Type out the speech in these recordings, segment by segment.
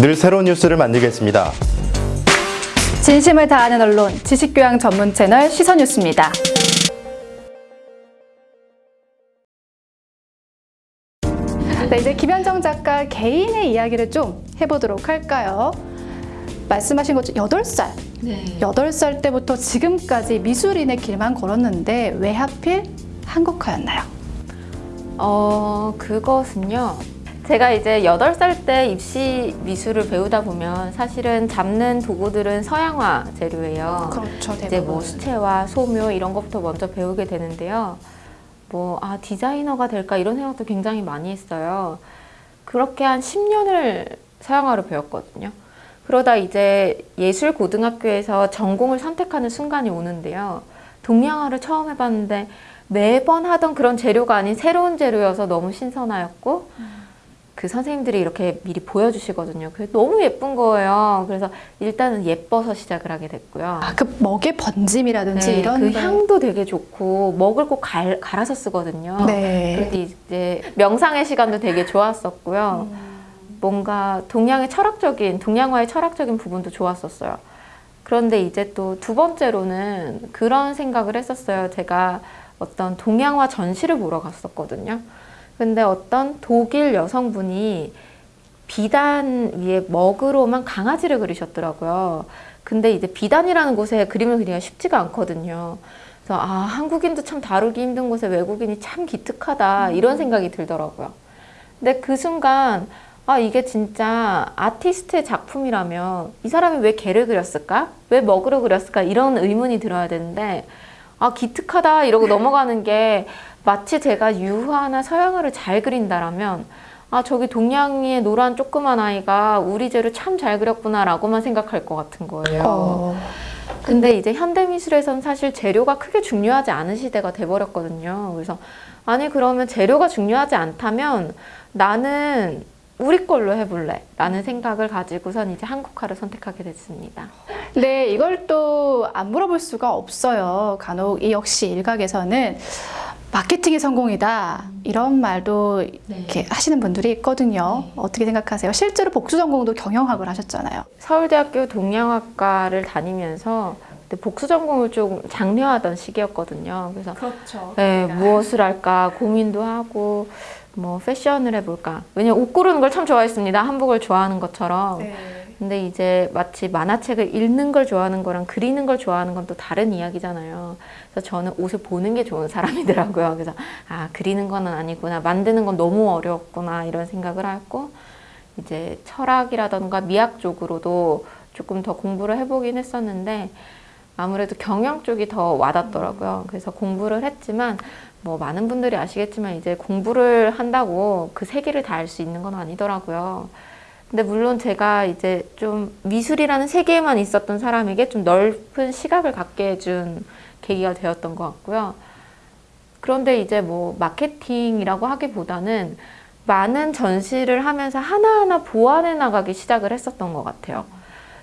늘 새로운 뉴스를 만들겠습니다. 진심을 다하는 언론, 지식교양 전문 채널 시선뉴스입니다. 네, 이제 김현정 작가 개인의 이야기를 좀 해보도록 할까요? 말씀하신 것처럼 8살, 네. 8살 때부터 지금까지 미술인의 길만 걸었는데 왜 하필 한국화였나요? 어, 그것은요. 제가 이제 8살 때 입시 미술을 배우다 보면 사실은 잡는 도구들은 서양화 재료예요. 그렇죠, 이제 뭐 수채화, 소묘 이런 것부터 먼저 배우게 되는데요. 뭐, 아, 디자이너가 될까 이런 생각도 굉장히 많이 했어요. 그렇게 한 10년을 서양화를 배웠거든요. 그러다 이제 예술고등학교에서 전공을 선택하는 순간이 오는데요. 동양화를 처음 해봤는데 매번 하던 그런 재료가 아닌 새로운 재료여서 너무 신선하였고 그 선생님들이 이렇게 미리 보여주시거든요. 그게 너무 예쁜 거예요. 그래서 일단은 예뻐서 시작을 하게 됐고요. 아, 그 먹의 번짐이라든지 네, 이런 그 거. 향도 되게 좋고 먹을 꼭 갈, 갈아서 쓰거든요. 네. 그런데 이제 명상의 시간도 되게 좋았었고요. 뭔가 동양의 철학적인 동양화의 철학적인 부분도 좋았었어요. 그런데 이제 또 두 번째로는 그런 생각을 했었어요. 제가 어떤 동양화 전시를 보러 갔었거든요. 근데 어떤 독일 여성분이 비단 위에 먹으로만 강아지를 그리셨더라고요. 근데 이제 비단이라는 곳에 그림을 그리기가 쉽지가 않거든요. 그래서 아 한국인도 참 다루기 힘든 곳에 외국인이 참 기특하다 이런 생각이 들더라고요. 근데 그 순간 아 이게 진짜 아티스트의 작품이라면 이 사람이 왜 개를 그렸을까? 왜 먹으로 그렸을까? 이런 의문이 들어야 되는데 아 기특하다 이러고 넘어가는 게 마치 제가 유화나 서양화를 잘 그린다라면 아 저기 동양의 노란 조그만 아이가 우리 재를 참 잘 그렸구나 라고만 생각할 것 같은 거예요. 어, 근데 이제 현대미술에서는 사실 재료가 크게 중요하지 않은 시대가 돼버렸거든요. 그래서 아니 그러면 재료가 중요하지 않다면 나는 우리 걸로 해볼래 라는 생각을 가지고선 이제 한국화를 선택하게 됐습니다. 네, 이걸 또 안 물어볼 수가 없어요. 간혹 이 역시 일각에서는 마케팅이 성공이다 이런 말도 이렇게 하시는 분들이 있거든요. 어떻게 생각하세요? 실제로 복수 전공도 경영학을 하셨잖아요. 서울대학교 동양학과를 다니면서 그때 복수 전공을 좀 장려하던 시기였거든요. 그래서 그렇죠. 네, 무엇을 할까 고민도 하고 뭐 패션을 해볼까. 왜냐면 옷 고르는 걸 참 좋아했습니다. 한복을 좋아하는 것처럼. 네. 근데 이제 마치 만화책을 읽는 걸 좋아하는 거랑 그리는 걸 좋아하는 건 또 다른 이야기잖아요. 그래서 저는 옷을 보는 게 좋은 사람이더라고요. 그래서 아 그리는 건 아니구나, 만드는 건 너무 어려웠구나 이런 생각을 하고 이제 철학이라던가 미학 쪽으로도 조금 더 공부를 해보긴 했었는데 아무래도 경영 쪽이 더 와닿더라고요. 그래서 공부를 했지만 뭐 많은 분들이 아시겠지만 이제 공부를 한다고 그 세계를 다 알 수 있는 건 아니더라고요. 근데 물론 제가 이제 좀 미술이라는 세계에만 있었던 사람에게 좀 넓은 시각을 갖게 해준 계기가 되었던 것 같고요. 그런데 이제 뭐 마케팅이라고 하기보다는 많은 전시를 하면서 하나하나 보완해 나가기 시작을 했었던 것 같아요.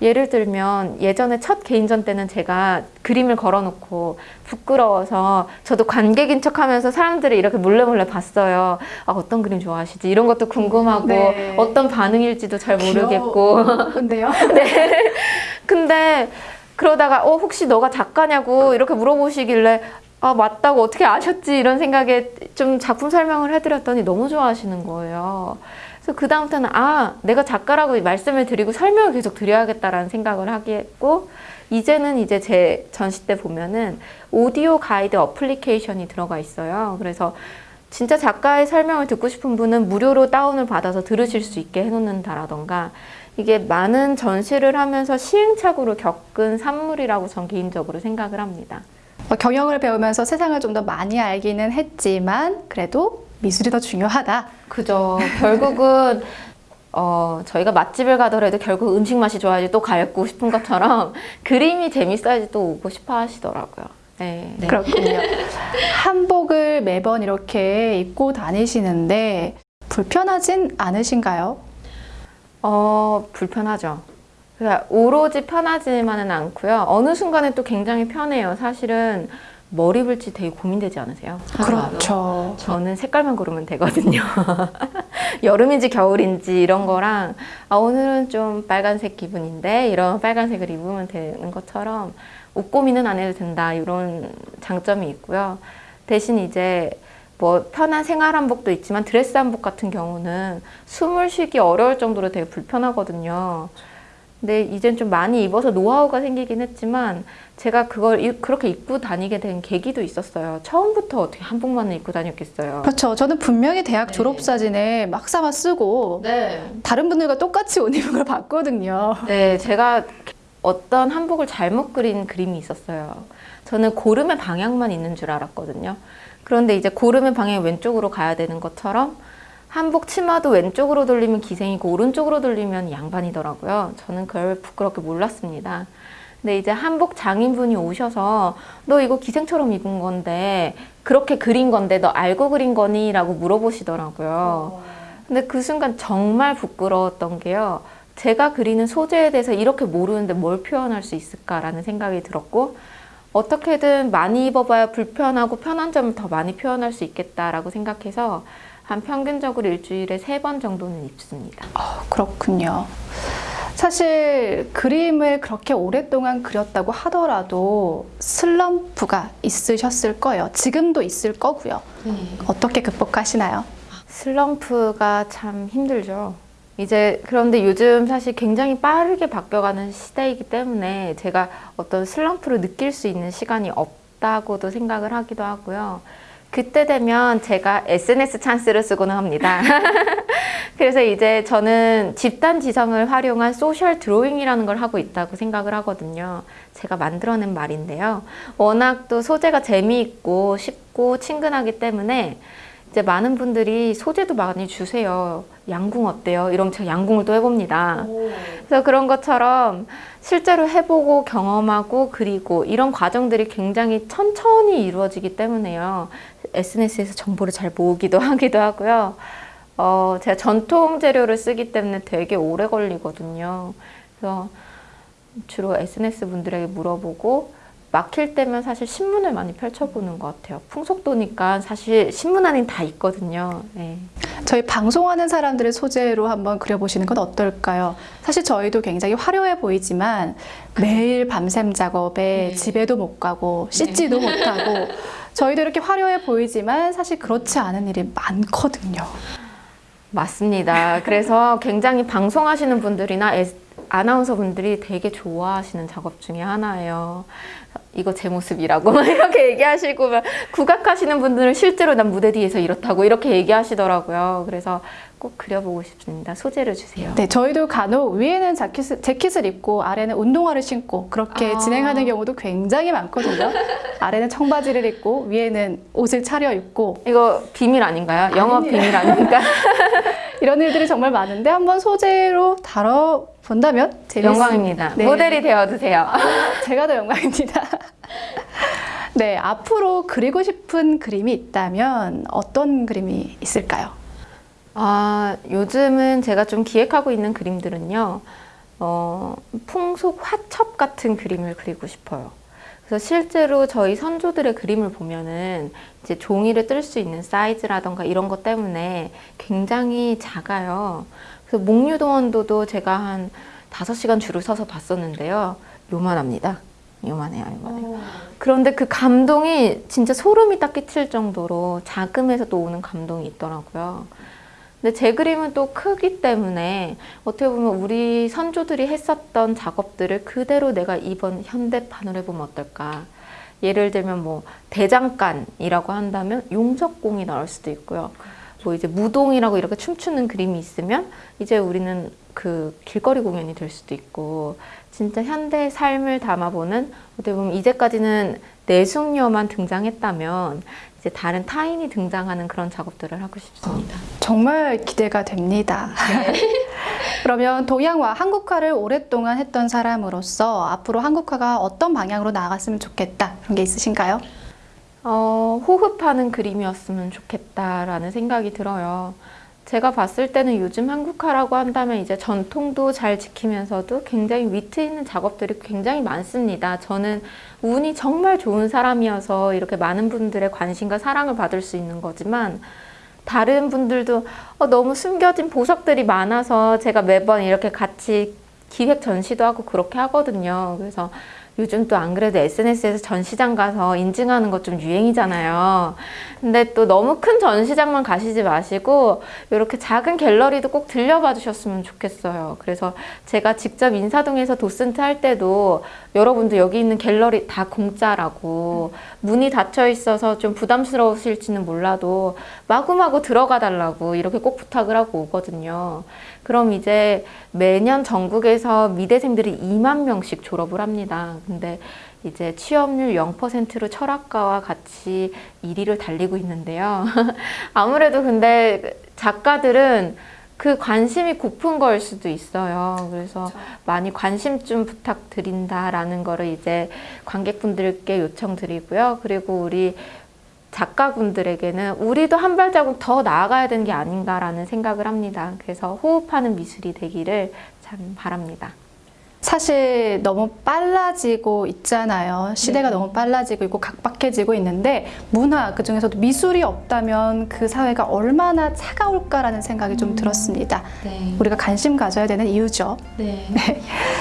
예를 들면 예전에 첫 개인전 때는 제가 그림을 걸어놓고 부끄러워서 저도 관객인 척하면서 사람들을 이렇게 몰래 몰래 봤어요. 아, 어떤 그림 좋아하시지? 이런 것도 궁금하고 네. 어떤 반응일지도 잘 모르겠고. 근데요? 네. 근데 그러다가 어 혹시 너가 작가냐고 이렇게 물어보시길래 아 맞다고 어떻게 아셨지 이런 생각에 좀 작품 설명을 해드렸더니 너무 좋아하시는 거예요. 그래서 그 다음부터는 아 내가 작가라고 말씀을 드리고 설명을 계속 드려야겠다라는 생각을 하게 했고 이제는 이제 제 전시 때 보면은 오디오 가이드 어플리케이션이 들어가 있어요. 그래서 진짜 작가의 설명을 듣고 싶은 분은 무료로 다운을 받아서 들으실 수 있게 해놓는다라던가 이게 많은 전시를 하면서 시행착오를 겪은 산물이라고 전 개인적으로 생각을 합니다. 어, 경영을 배우면서 세상을 좀 더 많이 알기는 했지만 그래도 미술이 더 중요하다. 그죠. 결국은 어, 저희가 맛집을 가더라도 결국 음식 맛이 좋아야지 또 갈고 싶은 것처럼 그림이 재밌어야지 또 오고 싶어 하시더라고요. 네. 그렇군요. 한복을 매번 이렇게 입고 다니시는데 불편하진 않으신가요? 어, 불편하죠. 그러니까 오로지 편하지만은 않고요. 어느 순간에 또 굉장히 편해요. 사실은 머리 붉지 되게 고민되지 않으세요? 그렇죠. 저는 색깔만 고르면 되거든요. 여름인지 겨울인지 이런 거랑 아, 오늘은 좀 빨간색 기분인데 이런 빨간색을 입으면 되는 것처럼 옷 고민은 안 해도 된다 이런 장점이 있고요. 대신 이제 뭐 편한 생활 한복도 있지만 드레스 한복 같은 경우는 숨을 쉬기 어려울 정도로 되게 불편하거든요. 근데 이젠 좀 많이 입어서 노하우가 생기긴 했지만 제가 그걸 이- 그렇게 입고 다니게 된 계기도 있었어요. 처음부터 어떻게 한복만을 입고 다녔겠어요. 그렇죠. 저는 분명히 대학 졸업 사진에 막사마 쓰고 네. 다른 분들과 똑같이 옷 입은 걸 봤거든요. 네, 제가 어떤 한복을 잘못 그린 그림이 있었어요. 저는 고름의 방향만 있는 줄 알았거든요. 그런데 이제 고름의 방향이 왼쪽으로 가야 되는 것처럼 한복 치마도 왼쪽으로 돌리면 기생이고 오른쪽으로 돌리면 양반이더라고요. 저는 그걸 부끄럽게 몰랐습니다. 근데 이제 한복 장인분이 오셔서 너 이거 기생처럼 입은 건데 그렇게 그린 건데 너 알고 그린 거니? 라고 물어보시더라고요. 근데 그 순간 정말 부끄러웠던 게요. 제가 그리는 소재에 대해서 이렇게 모르는데 뭘 표현할 수 있을까라는 생각이 들었고 어떻게든 많이 입어봐야 불편하고 편한 점을 더 많이 표현할 수 있겠다라고 생각해서 한 평균적으로 일주일에 세 번 정도는 입습니다. 어, 그렇군요. 사실 그림을 그렇게 오랫동안 그렸다고 하더라도 슬럼프가 있으셨을 거예요. 지금도 있을 거고요. 어떻게 극복하시나요? 슬럼프가 참 힘들죠. 이제 그런데 요즘 사실 굉장히 빠르게 바뀌어가는 시대이기 때문에 제가 어떤 슬럼프를 느낄 수 있는 시간이 없다고도 생각을 하기도 하고요. 그때 되면 제가 SNS 찬스를 쓰고는 합니다. 그래서 이제 저는 집단 지성을 활용한 social drawing이라는 걸 하고 있다고 생각을 하거든요. 제가 만들어낸 말인데요. 워낙 또 소재가 재미있고 쉽고 친근하기 때문에 이제 많은 분들이 소재도 많이 주세요. 양궁 어때요? 이러면 제가 양궁을 또 해봅니다. 그래서 그런 것처럼 실제로 해보고 경험하고 그리고 이런 과정들이 굉장히 천천히 이루어지기 때문에요. SNS에서 정보를 잘 모으기도 하기도 하고요. 어, 제가 전통 재료를 쓰기 때문에 되게 오래 걸리거든요. 그래서 주로 SNS 분들에게 물어보고 막힐 때면 사실 신문을 많이 펼쳐보는 것 같아요. 풍속도니까 사실 신문 안에 다 있거든요. 네. 저희 방송하는 사람들의 소재로 한번 그려보시는 건 어떨까요? 사실 저희도 굉장히 화려해 보이지만 매일 밤샘 작업에 네. 집에도 못 가고 씻지도 못하고 저희도 이렇게 화려해 보이지만 사실 그렇지 않은 일이 많거든요. 맞습니다. 그래서 굉장히 방송하시는 분들이나 아나운서 분들이 되게 좋아하시는 작업 중에 하나예요. 이거 제 모습이라고 막 이렇게 얘기하시고 막 국악하시는 분들은 실제로 난 무대 뒤에서 이렇다고 이렇게 얘기하시더라고요. 그래서 꼭 그려보고 싶습니다. 소재를 주세요. 네, 저희도 간혹 위에는 자켓을, 재킷을 입고 아래는 운동화를 신고 그렇게 아. 진행하는 경우도 굉장히 많거든요. 아래는 청바지를 입고 위에는 옷을 차려입고 이거 비밀 아닌가요? 영업 비밀 아닙니까? 이런 일들이 정말 많은데 한번 소재로 다뤄본다면 재밌... 영광입니다. 네. 모델이 되어주세요. 제가 더 영광입니다. 네, 앞으로 그리고 싶은 그림이 있다면 어떤 그림이 있을까요? 아, 요즘은 제가 좀 기획하고 있는 그림들은요, 어, 풍속 화첩 같은 그림을 그리고 싶어요. 그래서 실제로 저희 선조들의 그림을 보면은 이제 종이를 뜰 수 있는 사이즈라던가 이런 것 때문에 굉장히 작아요. 그래서 목류동원도도 제가 한 5시간 줄을 서서 봤었는데요. 요만합니다. 요만해요, 요만해요. 그런데 그 감동이 진짜 소름이 딱 끼칠 정도로 작음에서 또 오는 감동이 있더라고요. 근데 제 그림은 또 크기 때문에 어떻게 보면 우리 선조들이 했었던 작업들을 그대로 내가 이번 현대판으로 해보면 어떨까. 예를 들면 뭐 대장간이라고 한다면 용적공이 나올 수도 있고요. 뭐 이제 무동이라고 이렇게 춤추는 그림이 있으면 이제 우리는 그 길거리 공연이 될 수도 있고 진짜 현대 삶을 담아보는 어떻게 보면 이제까지는 내숙녀만 등장했다면 이제 다른 타인이 등장하는 그런 작업들을 하고 싶습니다. 정말 기대가 됩니다. 그러면 동양화, 한국화를 오랫동안 했던 사람으로서 앞으로 한국화가 어떤 방향으로 나아갔으면 좋겠다 그런 게 있으신가요? 어, 호흡하는 그림이었으면 좋겠다라는 생각이 들어요. 제가 봤을 때는 요즘 한국화라고 한다면 이제 전통도 잘 지키면서도 굉장히 위트 있는 작업들이 굉장히 많습니다. 저는 운이 정말 좋은 사람이어서 이렇게 많은 분들의 관심과 사랑을 받을 수 있는 거지만 다른 분들도 어, 너무 숨겨진 보석들이 많아서 제가 매번 이렇게 같이 기획 전시도 하고 그렇게 하거든요. 그래서 요즘 또 안 그래도 SNS에서 전시장 가서 인증하는 것 좀 유행이잖아요. 근데 또 너무 큰 전시장만 가시지 마시고 이렇게 작은 갤러리도 꼭 들려봐 주셨으면 좋겠어요. 그래서 제가 직접 인사동에서 도슨트 할 때도 여러분들 여기 있는 갤러리 다 공짜라고 문이 닫혀 있어서 좀 부담스러우실지는 몰라도 마구마구 들어가 달라고 이렇게 꼭 부탁을 하고 오거든요. 그럼 이제 매년 전국에서 미대생들이 2만 명씩 졸업을 합니다. 근데 이제 취업률 0%로 철학과와 같이 1위를 달리고 있는데요. 아무래도 근데 작가들은 그 관심이 고픈 걸 수도 있어요. 그래서 많이 관심 좀 부탁드린다라는 거를 이제 관객분들께 요청드리고요. 그리고 우리 작가분들에게는 우리도 한 발자국 더 나아가야 되는 게 아닌가라는 생각을 합니다. 그래서 호흡하는 미술이 되기를 참 바랍니다. 사실 너무 빨라지고 있잖아요. 시대가 네. 너무 빨라지고 있고 각박해지고 있는데 문화 그 중에서도 미술이 없다면 그 사회가 얼마나 차가울까라는 생각이 좀 들었습니다. 네. 우리가 관심 가져야 되는 이유죠. 네.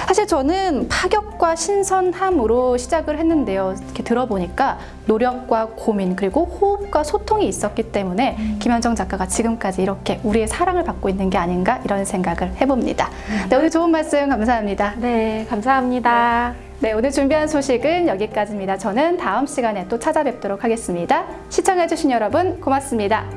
사실 저는 파격과 신선함으로 시작을 했는데요. 이렇게 들어보니까 노력과 고민 그리고 호흡과 소통이 있었기 때문에 김현정 작가가 지금까지 이렇게 우리의 사랑을 받고 있는 게 아닌가 이런 생각을 해봅니다. 네, 오늘 좋은 말씀 감사합니다. 네, 감사합니다. 네, 오늘 준비한 소식은 여기까지입니다. 저는 다음 시간에 또 찾아뵙도록 하겠습니다. 시청해주신 여러분 고맙습니다.